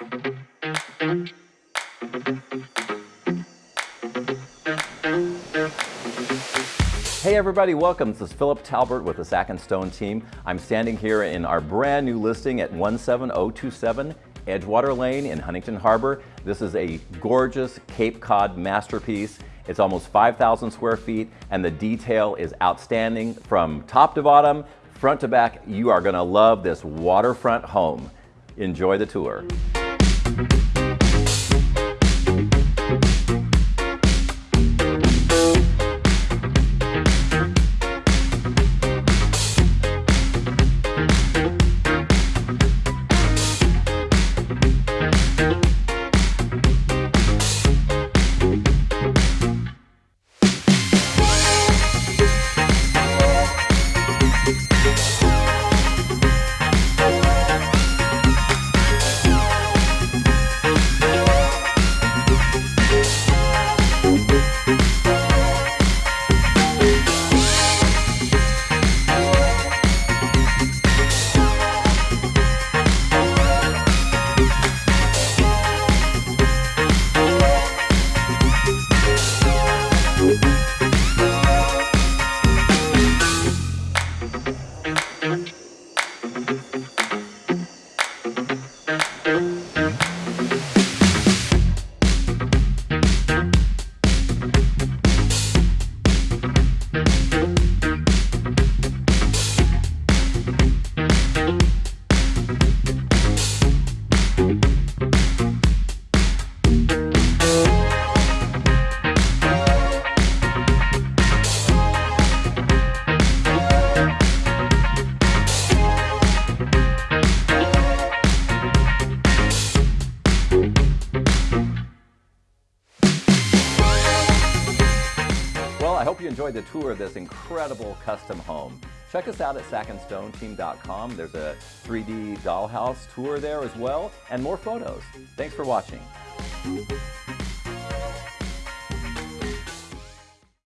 Hey everybody, welcome. This is Philip Talbert with the Sack and Stone team. I'm standing here in our brand new listing at 17027 Edgewater Lane in Huntington Harbour. This is a gorgeous Cape Cod masterpiece. It's almost 5,000 square feet and the detail is outstanding from top to bottom, front to back. You are gonna love this waterfront home. Enjoy the tour. Well, I hope you enjoyed the tour of this incredible custom home. Check us out at sackandstoneteam.com. There's a 3D dollhouse tour there as well, and more photos. Thanks for watching.